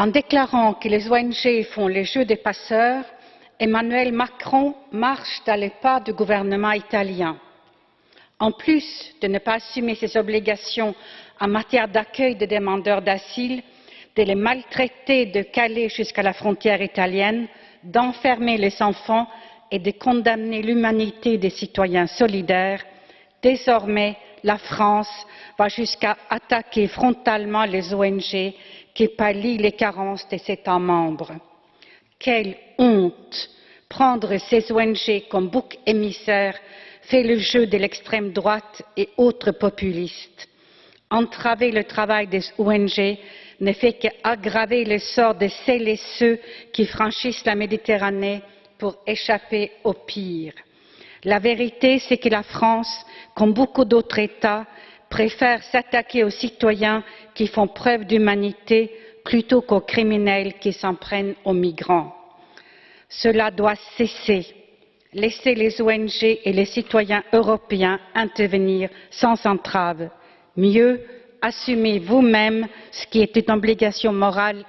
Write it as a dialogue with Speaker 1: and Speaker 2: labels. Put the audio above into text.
Speaker 1: En déclarant que les ONG font le jeu des passeurs, Emmanuel Macron marche dans les pas du gouvernement italien. En plus de ne pas assumer ses obligations en matière d'accueil des demandeurs d'asile, de les maltraiter de Calais jusqu'à la frontière italienne, d'enfermer les enfants et de condamner l'humanité des citoyens solidaires, désormais la France va jusqu'à attaquer frontalement les ONG qui pallient les carences des États membres. Quelle honte Prendre ces ONG comme bouc émissaire fait le jeu de l'extrême droite et autres populistes. Entraver le travail des ONG ne fait qu'aggraver le sort de celles et ceux qui franchissent la Méditerranée pour échapper au pire. La vérité, c'est que la France, comme beaucoup d'autres États, préfère s'attaquer aux citoyens qui font preuve d'humanité plutôt qu'aux criminels qui s'en prennent aux migrants. Cela doit cesser. Laissez les ONG et les citoyens européens intervenir sans entrave. Mieux, assumez vous-même ce qui est une obligation morale